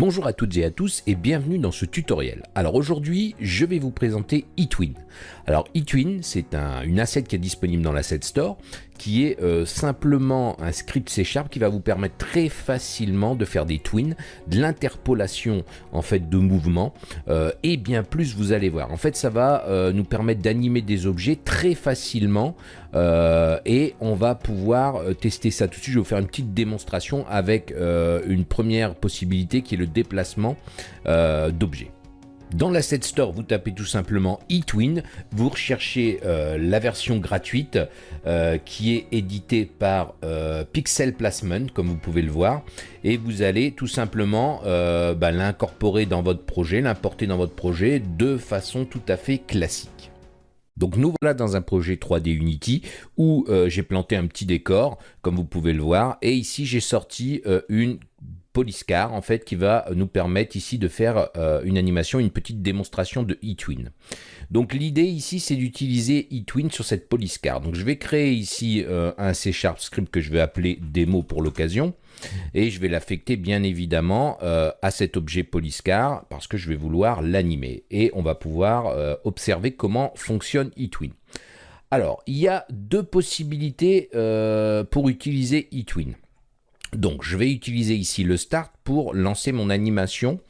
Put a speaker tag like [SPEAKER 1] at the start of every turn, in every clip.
[SPEAKER 1] Bonjour à toutes et à tous et bienvenue dans ce tutoriel. Alors aujourd'hui, je vais vous présenter eTwin. Alors eTwin, c'est un, une asset qui est disponible dans l'Asset Store, qui est euh, simplement un script C Sharp qui va vous permettre très facilement de faire des twins, de l'interpolation en fait de mouvements euh, et bien plus vous allez voir. En fait, ça va euh, nous permettre d'animer des objets très facilement et on va pouvoir tester ça tout de suite. Je vais vous faire une petite démonstration avec une première possibilité qui est le déplacement d'objets. Dans l'Asset Store, vous tapez tout simplement eTwin, vous recherchez euh, la version gratuite euh, qui est éditée par euh, Pixel Placement, comme vous pouvez le voir, et vous allez tout simplement bah, l'incorporer dans votre projet, l'importer dans votre projet de façon tout à fait classique. Donc nous voilà dans un projet 3D Unity où j'ai planté un petit décor, comme vous pouvez le voir, et ici j'ai sorti une Polyscar en fait qui va nous permettre ici de faire euh, une animation, une petite démonstration de eTwin. Donc l'idée ici c'est d'utiliser eTwin sur cette Polyscar. Donc je vais créer ici euh, un C Sharp script que je vais appeler démo pour l'occasion et je vais l'affecter bien évidemment euh, à cet objet Polyscar parce que je vais vouloir l'animer et on va pouvoir observer comment fonctionne eTwin. Alors il y a deux possibilités pour utiliser eTwin. Donc je vais utiliser ici le start pour lancer mon animation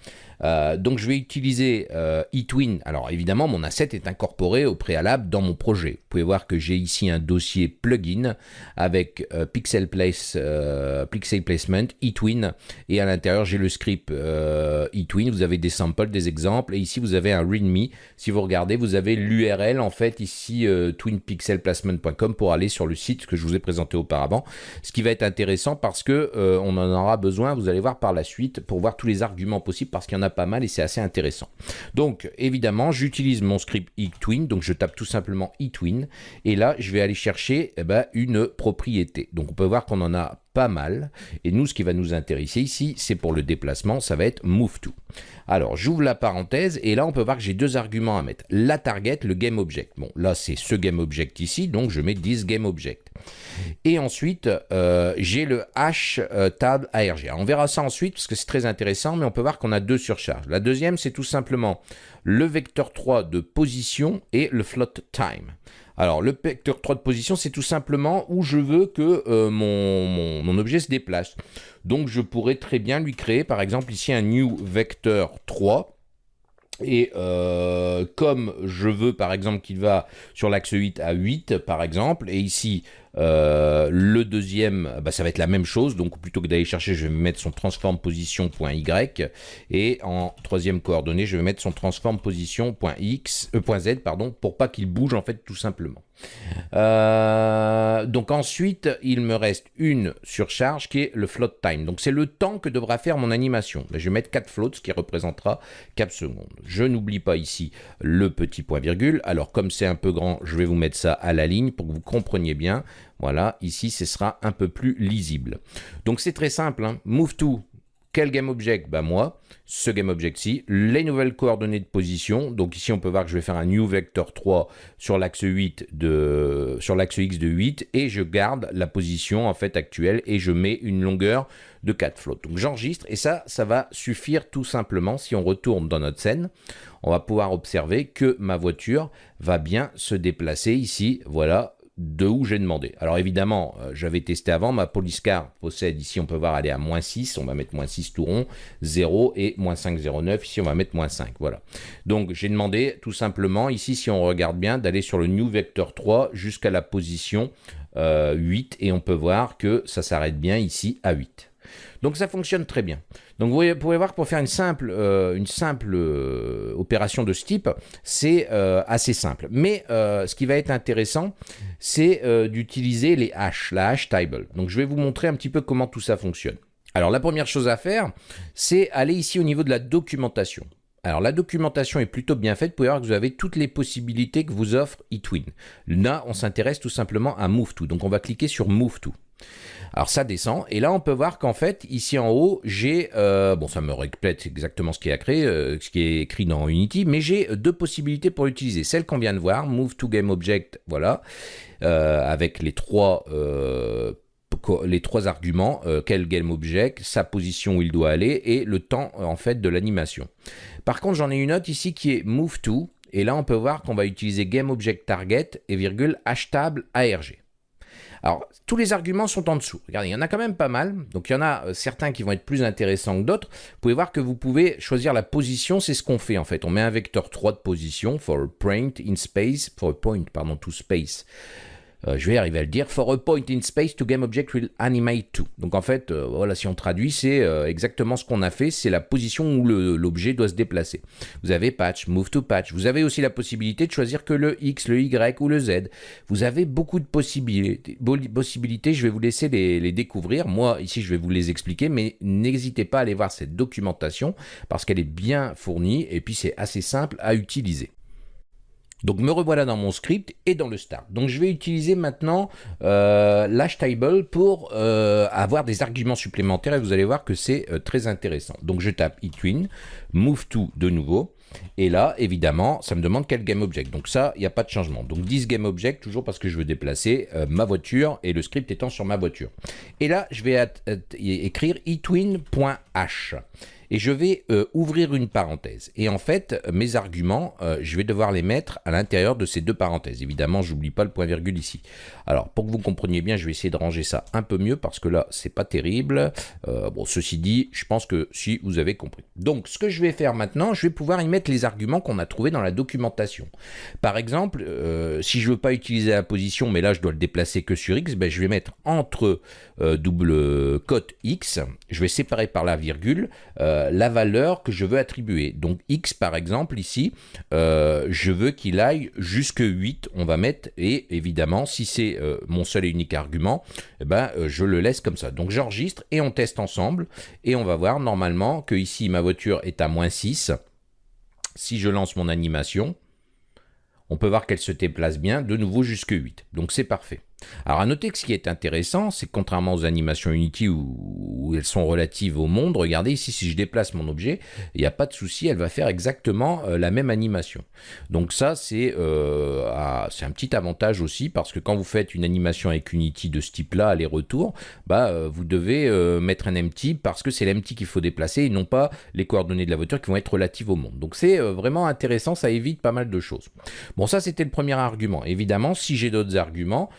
[SPEAKER 1] euh, donc je vais utiliser euh, eTwin. Alors évidemment, mon asset est incorporé au préalable dans mon projet. Vous pouvez voir que j'ai ici un dossier plugin avec euh, Pixel, Place, Pixel Placement, eTwin, et à l'intérieur j'ai le script eTwin. Vous avez des samples, des exemples, et ici vous avez un README. Si vous regardez, vous avez l'URL en fait ici twinpixelplacement.com pour aller sur le site que je vous ai présenté auparavant. Ce qui va être intéressant parce que on en aura besoin, vous allez voir par la suite, pour voir tous les arguments possibles parce qu'il y en a pas mal et c'est assez intéressant. Donc évidemment, j'utilise mon script eTwin, donc je tape tout simplement eTwin et là, je vais aller chercher eh ben, une propriété. Donc on peut voir qu'on en a pas mal. Et nous, ce qui va nous intéresser ici, c'est pour le déplacement, ça va être move to. Alors, j'ouvre la parenthèse et là, on peut voir que j'ai deux arguments à mettre. La target, le game object. Bon, là, c'est ce game object ici, donc je mets this game object. Et ensuite, euh, j'ai le h euh, tab ARG. on verra ça ensuite parce que c'est très intéressant, mais on peut voir qu'on a deux surcharges. La deuxième, c'est tout simplement le vecteur 3 de position et le float time. Alors, le vecteur 3 de position, c'est tout simplement où je veux que euh, mon, objet se déplace. Donc, je pourrais très bien lui créer, par exemple, ici un new vecteur 3. Et euh, comme je veux par exemple qu'il va sur l'axe 8 à 8 par exemple, et ici euh, le deuxième, bah, ça va être la même chose. Donc plutôt que d'aller chercher, je vais mettre son transform position.y et en troisième coordonnée, je vais mettre son transform position.x, euh, pardon, pour pas qu'il bouge en fait tout simplement. Euh, donc ensuite, il me reste une surcharge qui est le float time. Donc c'est le temps que devra faire mon animation. je vais mettre 4 floats, ce qui représentera 4 secondes. Je n'oublie pas ici le petit point virgule. Alors comme c'est un peu grand, je vais vous mettre ça à la ligne pour que vous compreniez bien. Voilà, ici, ce sera un peu plus lisible. Donc, c'est très simple. Hein. Move to, quel game object? Bah moi, ce game object-ci, les nouvelles coordonnées de position. Donc ici, on peut voir que je vais faire un new vector 3 sur l'axe 8 de sur l'axe x de 8 et je garde la position en fait actuelle et je mets une longueur de 4 floats. Donc j'enregistre et ça, ça va suffire tout simplement. Si on retourne dans notre scène, on va pouvoir observer que ma voiture va bien se déplacer ici. Voilà, de où j'ai demandé. Alors évidemment, euh, j'avais testé avant, ma Poliscar possède, ici on peut voir aller à moins 6, on va mettre moins 6 tout rond, 0 et moins 5,09, ici on va mettre moins 5, voilà. Donc j'ai demandé tout simplement, ici si on regarde bien, d'aller sur le New Vector 3 jusqu'à la position 8 euh, et on peut voir que ça s'arrête bien ici à 8. Donc ça fonctionne très bien. Donc vous pouvez voir que pour faire une simple, euh, euh, opération de ce type, c'est euh, assez simple. Mais ce qui va être intéressant, c'est d'utiliser les hash, la hash table. Donc je vais vous montrer un petit peu comment tout ça fonctionne. Alors la première chose à faire, c'est aller ici au niveau de la documentation. Alors la documentation est plutôt bien faite, vous pouvez voir que vous avez toutes les possibilités que vous offre eTwin. Là, on s'intéresse tout simplement à Move donc on va cliquer sur Move alors ça descend, et là on peut voir qu'en fait, ici en haut, j'ai, euh, bon ça me répète exactement ce qui est, créé, euh, ce qui est écrit dans Unity, mais j'ai deux possibilités pour l'utiliser. Celle qu'on vient de voir, Move to Game Object, voilà, euh, avec les trois arguments, quel GameObject, sa position où il doit aller et le temps en fait de l'animation. Par contre, j'en ai une autre ici qui est move to, et là on peut voir qu'on va utiliser GameObjectTarget et virgule hashtag ARG. Alors, tous les arguments sont en dessous. Regardez, il y en a quand même pas mal. Donc, il y en a euh, certains qui vont être plus intéressants que d'autres. Vous pouvez voir que vous pouvez choisir la position. C'est ce qu'on fait, en fait. On met un vecteur 3 de position for a point in space, for a point, pardon, to space. Euh, je vais arriver à le dire, for a point in space to game object will animate to. Donc en fait, euh, voilà, si on traduit, c'est euh, exactement ce qu'on a fait, c'est la position où l'objet doit se déplacer. Vous avez patch, move to patch. Vous avez aussi la possibilité de choisir que le X, le Y ou le Z. Vous avez beaucoup de possibilités. je vais vous laisser les découvrir. Moi, ici, je vais vous les expliquer, mais n'hésitez pas à aller voir cette documentation parce qu'elle est bien fournie et puis c'est assez simple à utiliser. Donc me revoilà dans mon script et dans le start. Donc je vais utiliser maintenant euh, l'hashtable pour euh, avoir des arguments supplémentaires et vous allez voir que c'est euh, très intéressant. Donc je tape itwin, move to de nouveau. Et là, évidemment, ça me demande quel GameObject. Donc ça, il n'y a pas de changement. Donc 10 GameObject, toujours parce que je veux déplacer ma voiture et le script étant sur ma voiture. Et là, je vais écrire itwin.h et je vais euh, ouvrir une parenthèse. Et en fait, mes arguments, euh, je vais devoir les mettre à l'intérieur de ces deux parenthèses. Évidemment, je n'oublie pas le point virgule ici. Alors, pour que vous compreniez bien, je vais essayer de ranger ça un peu mieux parce que là, c'est pas terrible. Euh, bon, ceci dit, je pense que si vous avez compris. Donc, ce que je vais faire maintenant, je vais pouvoir y mettre les arguments qu'on a trouvés dans la documentation. Par exemple, si je veux pas utiliser la position, mais là, je dois le déplacer que sur X, ben, je vais mettre entre double cote X, je vais séparer par la virgule, la valeur que je veux attribuer. Donc x par exemple ici, euh, je veux qu'il aille jusque 8, on va mettre, et évidemment si c'est euh, mon seul et unique argument, eh ben, je le laisse comme ça. Donc j'enregistre et on teste ensemble, et on va voir normalement que ici ma voiture est à moins 6. Si je lance mon animation, on peut voir qu'elle se déplace bien, de nouveau jusque 8. Donc c'est parfait. Alors à noter que ce qui est intéressant, c'est que contrairement aux animations Unity où, elles sont relatives au monde, regardez ici si je déplace mon objet, il n'y a pas de souci, elle va faire exactement euh, la même animation. Donc ça c'est euh, un petit avantage aussi parce que quand vous faites une animation avec Unity de ce type-là, aller-retour, bah, euh, vous devez mettre un empty parce que c'est l'empty qu'il faut déplacer et non pas les coordonnées de la voiture qui vont être relatives au monde. Donc c'est vraiment intéressant, ça évite pas mal de choses. Bon ça c'était le premier argument. Évidemment si j'ai d'autres arguments,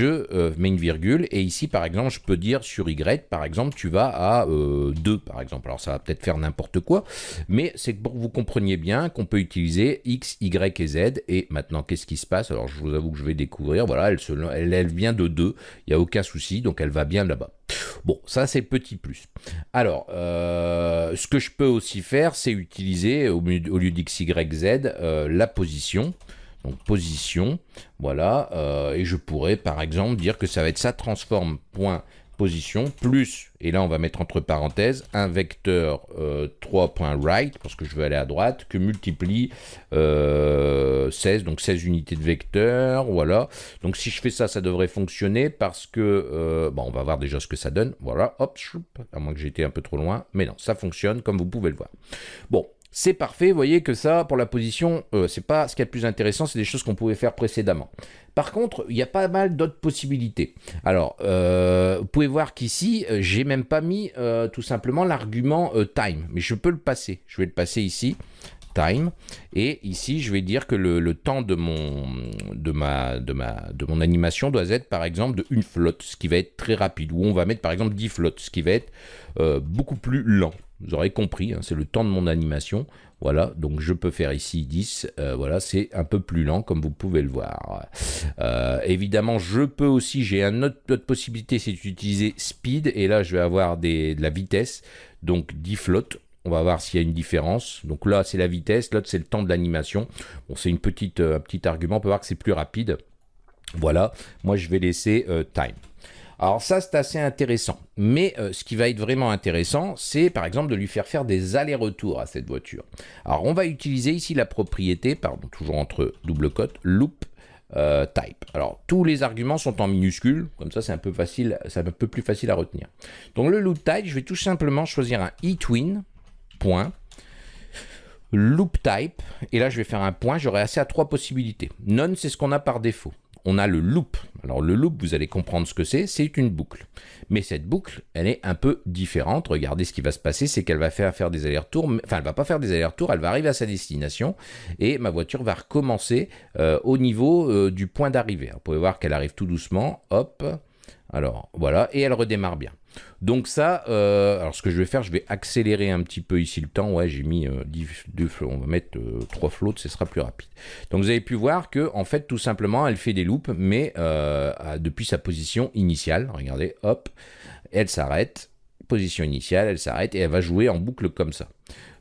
[SPEAKER 1] euh, mets une virgule, et ici, par exemple, je peux dire sur Y, par exemple, tu vas à 2, euh, par exemple. Alors, ça va peut-être faire n'importe quoi, mais c'est pour que vous compreniez bien qu'on peut utiliser X, Y et Z, et maintenant, qu'est-ce qui se passe? Alors, je vous avoue que je vais découvrir, voilà, elle, vient de 2, il n'y a aucun souci, donc elle va bien là-bas. Bon, ça c'est petit plus. Alors, euh, ce que je peux aussi faire, c'est utiliser, au, lieu d'X, Y, Z, la position donc position, voilà, euh, et je pourrais par exemple dire que ça va être ça transforme point position plus, et là on va mettre entre parenthèses, un vecteur 3.right, euh, parce que je veux aller à droite, que multiplie 16, euh, donc 16 unités de vecteur, voilà. Donc si je fais ça, ça devrait fonctionner, parce que, bon, on va voir déjà ce que ça donne, voilà, hop, à moins que j'étais un peu trop loin, mais non, ça fonctionne, comme vous pouvez le voir. Bon, c'est parfait, vous voyez que ça, pour la position, euh, c'est pas ce qui est le plus intéressant, c'est des choses qu'on pouvait faire précédemment. Par contre, il y a pas mal d'autres possibilités. Alors, euh, vous pouvez voir qu'ici, euh, j'ai même pas mis tout simplement l'argument time, mais je peux le passer. Je vais le passer ici, time, et ici, je vais dire que le, temps de mon, de, ma, de, ma, de mon animation doit être, par exemple, de une flotte, ce qui va être très rapide, ou on va mettre, par exemple, 10 flottes, ce qui va être beaucoup plus lent. Vous aurez compris, hein, c'est le temps de mon animation. Voilà, donc je peux faire ici 10. Euh, voilà, c'est un peu plus lent comme vous pouvez le voir. Euh, évidemment, je peux aussi, j'ai une autre, possibilité, c'est d'utiliser speed. Et là, je vais avoir de la vitesse. Donc 10 flottes. On va voir s'il y a une différence. Donc là, c'est la vitesse. L'autre, c'est le temps de l'animation. Bon, c'est euh, un petit argument. On peut voir que c'est plus rapide. Voilà, moi je vais laisser time. Alors ça, c'est assez intéressant. Mais euh, ce qui va être vraiment intéressant, c'est par exemple de lui faire faire des allers-retours à cette voiture. Alors on va utiliser ici la propriété, pardon, toujours entre double cote, loop euh, type. Alors tous les arguments sont en minuscules, comme ça c'est un peu facile, c'est un peu plus facile à retenir. Donc le loop type, je vais tout simplement choisir un eTwin, point, loop type, et là je vais faire un point, j'aurai assez à trois possibilités. None, c'est ce qu'on a par défaut. On a le loop. Alors le loop, vous allez comprendre ce que c'est, c'est une boucle. Mais cette boucle, elle est un peu différente. Regardez ce qui va se passer, c'est qu'elle va faire, des allers-retours, enfin elle va pas faire des allers-retours, elle va arriver à sa destination et ma voiture va recommencer euh, au niveau euh, du point d'arrivée. Vous pouvez voir qu'elle arrive tout doucement, hop, alors voilà, et elle redémarre bien. Donc ça, euh, alors ce que je vais faire, je vais accélérer un petit peu ici le temps. Ouais, j'ai mis euh, 2 flots, on va mettre euh, 3 flots, ce sera plus rapide. Donc vous avez pu voir que en fait, tout simplement, elle fait des loops, mais euh, depuis sa position initiale. Regardez, hop, elle s'arrête, position initiale, elle s'arrête et elle va jouer en boucle comme ça.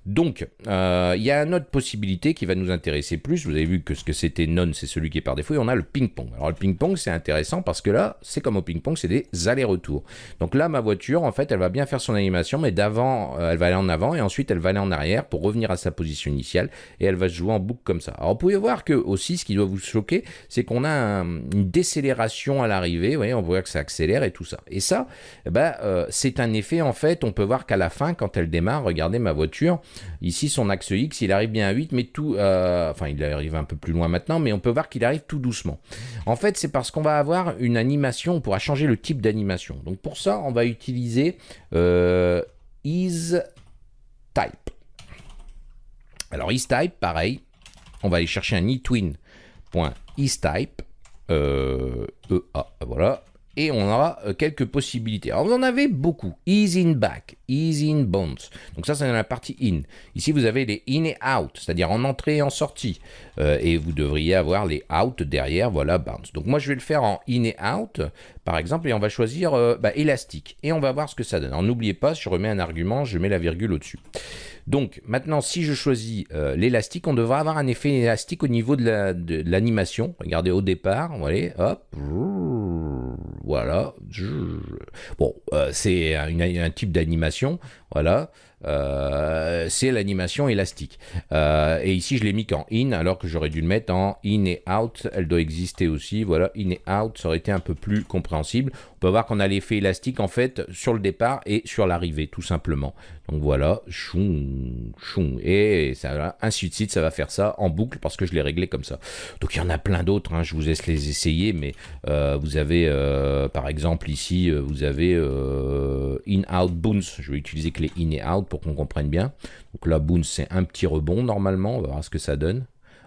[SPEAKER 1] Donc, euh, il y a une autre possibilité qui va nous intéresser plus. Vous avez vu que ce que c'était non, c'est celui qui est par défaut. Et on a le ping-pong. Alors, le ping-pong, c'est intéressant parce que là, c'est comme au ping-pong, c'est des allers-retours. Donc là, ma voiture, en fait, elle va bien faire son animation, mais d'avant, euh, elle va aller en avant et ensuite, elle va aller en arrière pour revenir à sa position initiale et elle va se jouer en boucle comme ça. Alors, vous pouvez voir que aussi, ce qui doit vous choquer, c'est qu'on a un, une décélération à l'arrivée. Vous voyez, on voit que ça accélère et tout ça. Et ça, euh, c'est un effet, en fait, on peut voir qu'à la fin, quand elle démarre, regardez ma voiture, Ici, son axe X, il arrive bien à 8, mais tout... Euh, enfin, il arrive un peu plus loin maintenant, mais on peut voir qu'il arrive tout doucement. En fait, c'est parce qu'on va avoir une animation, on pourra changer le type d'animation. Donc pour ça, on va utiliser euh, isType. Alors isType, pareil, on va aller chercher un eTwin.isType. Euh, EA, voilà, et on aura euh, quelques possibilités. Alors vous en avez beaucoup. Ease in back, ease in bounce. Donc ça, c'est dans la partie in. Ici, vous avez les in et out, c'est-à-dire en entrée et en sortie. Euh, et vous devriez avoir les out derrière, voilà, bounce. Donc moi, je vais le faire en in et out, par exemple, et on va choisir euh, bah, élastique. Et on va voir ce que ça donne. Alors n'oubliez pas, si je remets un argument, je mets la virgule au-dessus. Donc maintenant, si je choisis l'élastique, on devra avoir un effet élastique au niveau de l'animation. Regardez au départ, vous voyez, hop, voilà. Bon, euh, c'est un, un, type d'animation, voilà. Euh, c'est l'animation élastique. Euh, et ici, je l'ai mis qu'en in, alors que j'aurais dû le mettre en in et out. Elle doit exister aussi. Voilà, in et out, ça aurait été un peu plus compréhensible. On peut voir qu'on a l'effet élastique, en fait, sur le départ et sur l'arrivée, tout simplement. Donc voilà, choum, choum. Et ça, ainsi de suite, ça va faire ça en boucle parce que je l'ai réglé comme ça. Donc il y en a plein d'autres, hein, je vous laisse les essayer, mais euh, vous avez, par exemple, ici, vous avez in-out bounce. Je vais utiliser les in et out pour qu'on comprenne bien. Donc là, bounce, c'est un petit rebond normalement. On va voir ce que ça donne.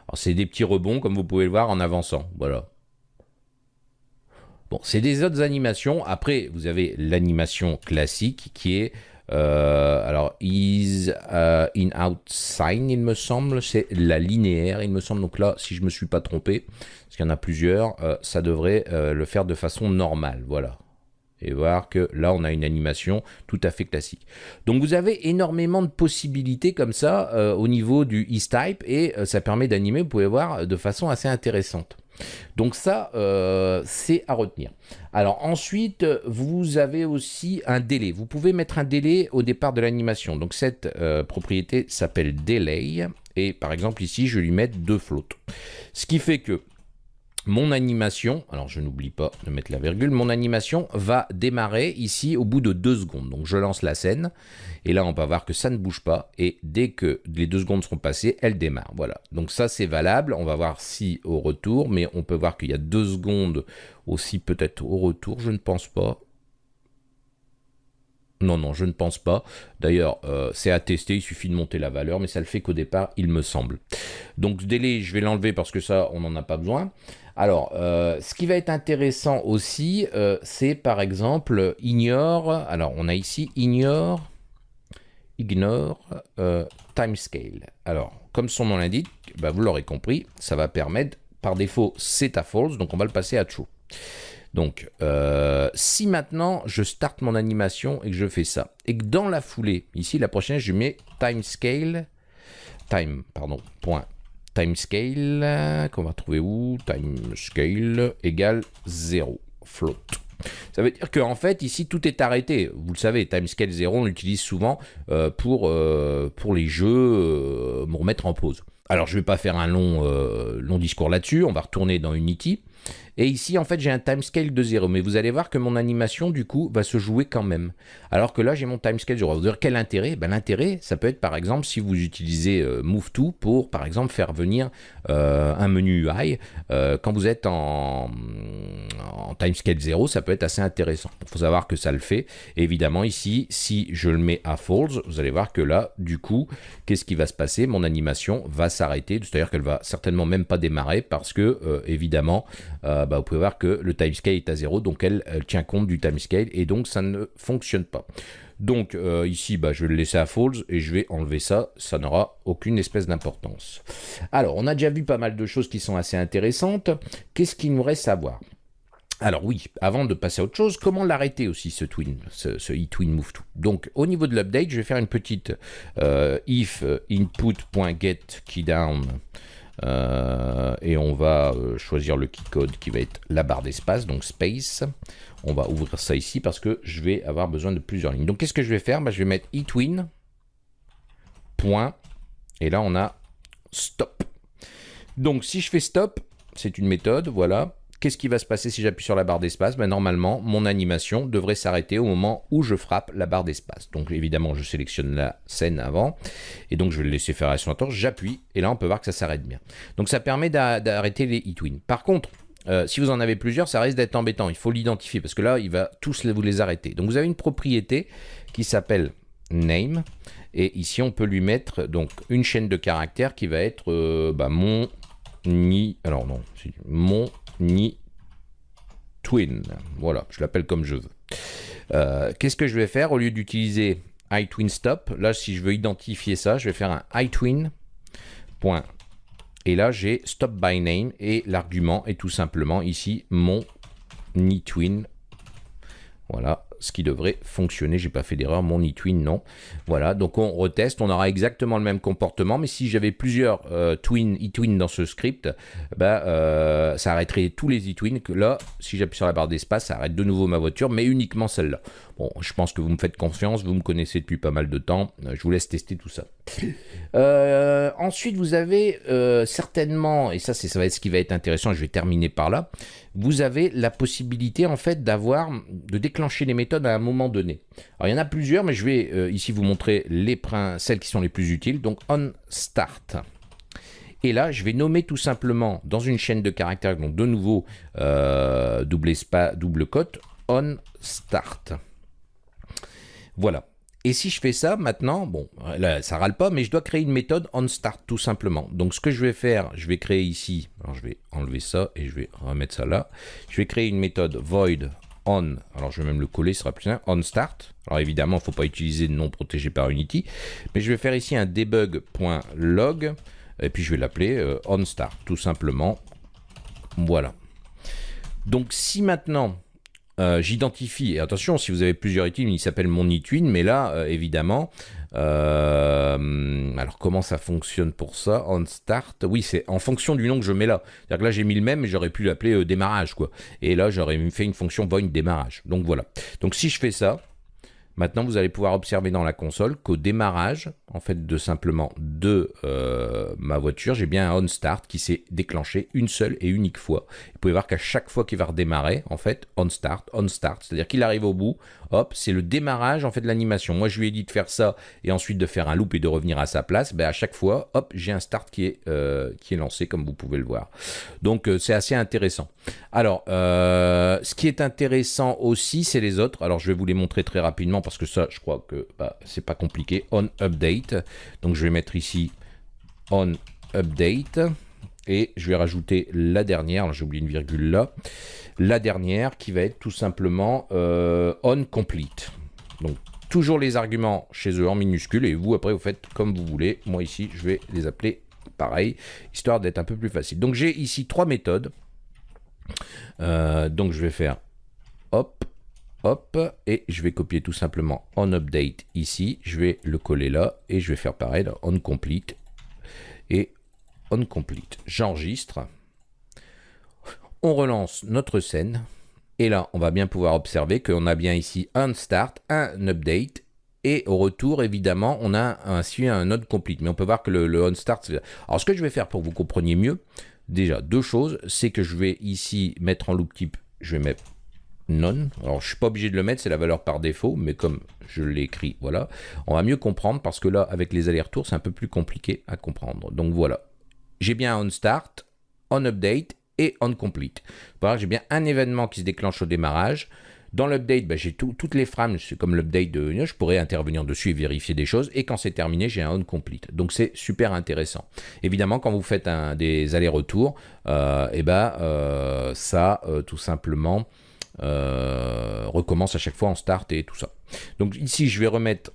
[SPEAKER 1] Alors c'est des petits rebonds, comme vous pouvez le voir, en avançant. Voilà. Bon, c'est des autres animations. Après, vous avez l'animation classique qui est euh, alors, is uh, in out sign, il me semble, c'est la linéaire, il me semble. Donc là, si je me suis pas trompé, parce qu'il y en a plusieurs, euh, ça devrait euh, le faire de façon normale. Voilà. Et voir que là, on a une animation tout à fait classique. Donc, vous avez énormément de possibilités comme ça euh, au niveau du type et euh, ça permet d'animer, vous pouvez voir, de façon assez intéressante. Donc ça, euh, c'est à retenir. Alors ensuite, vous avez aussi un délai. Vous pouvez mettre un délai au départ de l'animation. Donc cette euh, propriété s'appelle delay. Et par exemple ici, je vais lui mettre deux flottes. Ce qui fait que mon animation, alors je n'oublie pas de mettre la virgule, mon animation va démarrer ici au bout de deux secondes. Donc je lance la scène et là on va voir que ça ne bouge pas et dès que les deux secondes seront passées, elle démarre. Voilà, donc ça c'est valable. On va voir si au retour, mais on peut voir qu'il y a deux secondes aussi peut-être au retour, je ne pense pas. Non, non, je ne pense pas. D'ailleurs, euh, c'est à tester, il suffit de monter la valeur, mais ça le fait qu'au départ, il me semble. Donc, délai, je vais l'enlever parce que ça, on n'en a pas besoin. Alors, euh, ce qui va être intéressant aussi, euh, c'est par exemple, ignore, alors on a ici ignore, ignore timescale. Alors, comme son nom l'indique, bah, vous l'aurez compris, ça va permettre, par défaut, c'est à false, donc on va le passer à true. Donc, euh, si maintenant je starte mon animation et que je fais ça, et que dans la foulée, ici la prochaine, je mets timescale, time, pardon, point, timescale, qu'on va trouver où? Timescale égale 0, float. Ça veut dire qu'en fait, ici, tout est arrêté. Vous le savez, timescale 0, on l'utilise souvent euh, pour, euh, pour les jeux, euh, remettre en pause. Alors, je ne vais pas faire un long discours là-dessus. On va retourner dans Unity. Et ici, en fait, j'ai un timescale de 0. Mais vous allez voir que mon animation, du coup, va se jouer quand même. Alors que là, j'ai mon timescale 0. Vous dire quel intérêt? Ben, L'intérêt, ça peut être, par exemple, si vous utilisez euh, Move2 pour, par exemple, faire venir euh, un menu UI. Euh, quand vous êtes en, en timescale 0, ça peut être assez intéressant. Il faut savoir que ça le fait. évidemment, ici, si je le mets à false, vous allez voir que là, du coup, qu'est-ce qui va se passer? Mon animation va s'arrêter. C'est-à-dire qu'elle va certainement même pas démarrer parce que, évidemment, bah, vous pouvez voir que le timescale est à 0, donc elle, tient compte du timescale et donc ça ne fonctionne pas. Donc euh, ici, bah, je vais le laisser à false et je vais enlever ça, ça n'aura aucune espèce d'importance. Alors, on a déjà vu pas mal de choses qui sont assez intéressantes. Qu'est-ce qu'il nous reste à voir? Alors oui, avant de passer à autre chose, comment l'arrêter aussi ce twin, ce, e-twin move to Donc au niveau de l'update, je vais faire une petite euh, if input.get keydown euh, et on va euh, choisir le key code qui va être la barre d'espace, donc space. On va ouvrir ça ici parce que je vais avoir besoin de plusieurs lignes. Donc qu'est-ce que je vais faire? Bah, Je vais mettre eTwin, point, et là on a stop. Donc si je fais stop, c'est une méthode, voilà. Qu'est-ce qui va se passer si j'appuie sur la barre d'espace? Ben, Normalement, mon animation devrait s'arrêter au moment où je frappe la barre d'espace. Donc évidemment, je sélectionne la scène avant, et donc je vais le laisser faire la tour. j'appuie, et là on peut voir que ça s'arrête bien. Donc ça permet d'arrêter les e-twins. Par contre, euh, si vous en avez plusieurs, ça risque d'être embêtant. Il faut l'identifier parce que là, il va tous vous les arrêter. Donc vous avez une propriété qui s'appelle name. Et ici, on peut lui mettre donc une chaîne de caractères qui va être euh, bah, mon ni. Alors non, mon ni twin. Voilà, je l'appelle comme je veux. Euh, qu'est-ce que je vais faire? Au lieu d'utiliser iTwinStop Là, si je veux identifier ça, je vais faire un iTwin. Et là, j'ai stop by name et l'argument est tout simplement ici mon twin. Voilà, ce qui devrait fonctionner. J'ai pas fait d'erreur, mon eTwin, non. Voilà, donc on reteste, on aura exactement le même comportement, mais si j'avais plusieurs euh, eTwin dans ce script, bah, euh, ça arrêterait tous les eTwins. Que là, si j'appuie sur la barre d'espace, ça arrête de nouveau ma voiture, mais uniquement celle-là. Bon, je pense que vous me faites confiance, vous me connaissez depuis pas mal de temps, euh, je vous laisse tester tout ça. ensuite, vous avez certainement, et ça, ça va être ce qui va être intéressant, je vais terminer par là, vous avez la possibilité en fait d'avoir, de déclencher les méthodes à un moment donné. Alors il y en a plusieurs, mais je vais euh, ici vous montrer les celles qui sont les plus utiles. Donc on start. Et là, je vais nommer tout simplement dans une chaîne de caractères, donc de nouveau euh, double, espace, double cote, on start. Voilà. Et si je fais ça maintenant, bon, là, ça râle pas, mais je dois créer une méthode onStart tout simplement. Donc ce que je vais faire, je vais créer ici, alors je vais enlever ça et je vais remettre ça là. Je vais créer une méthode void on, alors je vais même le coller, ce sera plus simple, onStart. Alors évidemment, il ne faut pas utiliser de nom protégé par Unity, mais je vais faire ici un debug.log et puis je vais l'appeler euh, onStart tout simplement. Voilà. Donc si maintenant euh, j'identifie, et attention, si vous avez plusieurs items, il s'appelle mon itwin, mais là, euh, évidemment, euh, alors comment ça fonctionne pour ça On start, oui, c'est en fonction du nom que je mets là. C'est-à-dire que là, j'ai mis le même, mais j'aurais pu l'appeler démarrage, quoi. Et là, j'aurais fait une fonction void démarrage. Donc voilà. Donc si je fais ça, Maintenant, vous allez pouvoir observer dans la console qu'au démarrage, en fait, de simplement de ma voiture, j'ai bien un on start qui s'est déclenché une seule et unique fois. Vous pouvez voir qu'à chaque fois qu'il va redémarrer, en fait, on start, on start, c'est-à-dire qu'il arrive au bout, hop, c'est le démarrage en fait de l'animation. Moi, je lui ai dit de faire ça et ensuite de faire un loop et de revenir à sa place. Ben, à chaque fois, hop, j'ai un start qui est, euh, qui est lancé, comme vous pouvez le voir. Donc, euh, c'est assez intéressant. Alors, ce qui est intéressant aussi, c'est les autres. Alors, je vais vous les montrer très rapidement parce que ça, je crois que bah, c'est pas compliqué. On update. Donc je vais mettre ici on update. Et je vais rajouter la dernière, j'ai oublié une virgule là, la dernière qui va être tout simplement euh, on complete. Donc toujours les arguments chez eux en minuscules et vous après vous faites comme vous voulez. Moi ici je vais les appeler pareil, histoire d'être un peu plus facile. Donc j'ai ici trois méthodes. Euh, donc je vais faire hop, Hop, et je vais copier tout simplement on update ici, je vais le coller là, et je vais faire pareil, on complete, et on complete. J'enregistre, on relance notre scène, et là, on va bien pouvoir observer qu'on a bien ici un start, un update, et au retour, évidemment, on a ainsi un node complete. Mais on peut voir que le, on start... Alors, ce que je vais faire pour que vous compreniez mieux, déjà deux choses, c'est que je vais ici mettre en loop type, je vais mettre non. Alors, je suis pas obligé de le mettre, c'est la valeur par défaut, mais comme je l'écris, voilà. On va mieux comprendre parce que là, avec les allers-retours, c'est un peu plus compliqué à comprendre. Donc voilà. J'ai bien on start, on update et on complete. Voilà, j'ai bien un événement qui se déclenche au démarrage. Dans l'update, bah, j'ai toutes les frames, c'est comme l'update de je pourrais intervenir dessus et vérifier des choses. Et quand c'est terminé, j'ai un on complete. Donc c'est super intéressant. Évidemment, quand vous faites un, des allers-retours, euh, et eh ben, euh, ça, euh, tout simplement, euh, recommence à chaque fois en start et tout ça. Donc ici, je vais remettre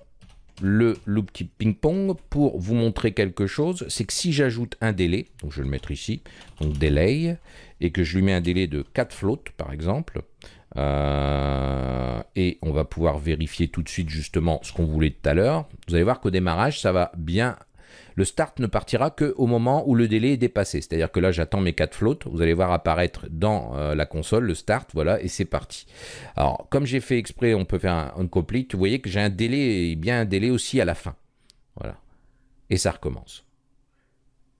[SPEAKER 1] le loop type ping-pong pour vous montrer quelque chose. C'est que si j'ajoute un délai, donc je vais le mettre ici, donc delay, et que je lui mets un délai de 4 flottes par exemple, euh, et on va pouvoir vérifier tout de suite justement ce qu'on voulait tout à l'heure. Vous allez voir qu'au démarrage, ça va bien le start ne partira qu'au moment où le délai est dépassé. C'est-à-dire que là, j'attends mes 4 flottes. Vous allez voir apparaître dans euh, la console le start, voilà, et c'est parti. Alors, comme j'ai fait exprès, on peut faire un uncomplete. Vous voyez que j'ai un délai, bien un délai aussi à la fin. Voilà. Et ça recommence.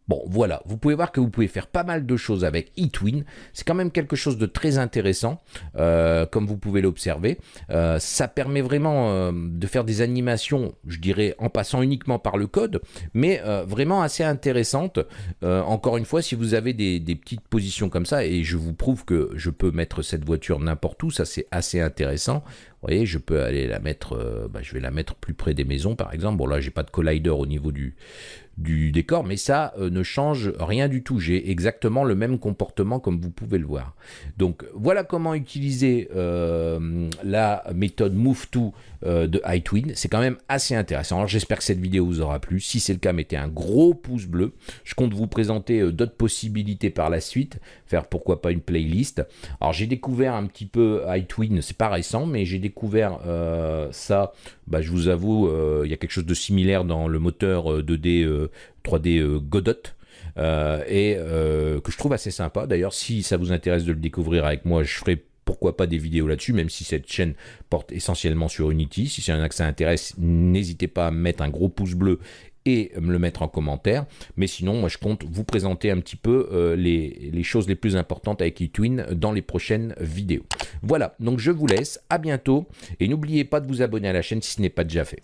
[SPEAKER 1] Bon, voilà, vous pouvez voir que vous pouvez faire pas mal de choses avec eTwin. C'est quand même quelque chose de très intéressant, euh, comme vous pouvez l'observer. Euh, ça permet vraiment euh, de faire des animations, je dirais, en passant uniquement par le code, mais vraiment assez intéressantes. encore une fois, si vous avez des, petites positions comme ça, et je vous prouve que je peux mettre cette voiture n'importe où, ça c'est assez intéressant. Vous voyez, je peux aller la mettre, bah, je vais la mettre plus près des maisons par exemple. Bon là, j'ai pas de collider au niveau du, du décor, mais ça euh, ne change rien du tout. J'ai exactement le même comportement comme vous pouvez le voir. Donc voilà comment utiliser euh, la méthode Move2 euh, de iTwin. C'est quand même assez intéressant. Alors j'espère que cette vidéo vous aura plu. Si c'est le cas, mettez un gros pouce bleu. Je compte vous présenter d'autres possibilités par la suite. Faire pourquoi pas une playlist. Alors j'ai découvert un petit peu iTwin, c'est pas récent, mais j'ai découvert ça, bah, je vous avoue, il y a quelque chose de similaire dans le moteur 2D 3D euh, Godot. Euh, et euh, que je trouve assez sympa. D'ailleurs, si ça vous intéresse de le découvrir avec moi, je ferai pourquoi pas des vidéos là-dessus, même si cette chaîne porte essentiellement sur Unity. Si c'est un que ça intéresse, n'hésitez pas à mettre un gros pouce bleu et me le mettre en commentaire. Mais sinon, moi, je compte vous présenter un petit peu les, les, choses les plus importantes avec eTwin dans les prochaines vidéos. Voilà, donc je vous laisse, à bientôt, et n'oubliez pas de vous abonner à la chaîne si ce n'est pas déjà fait.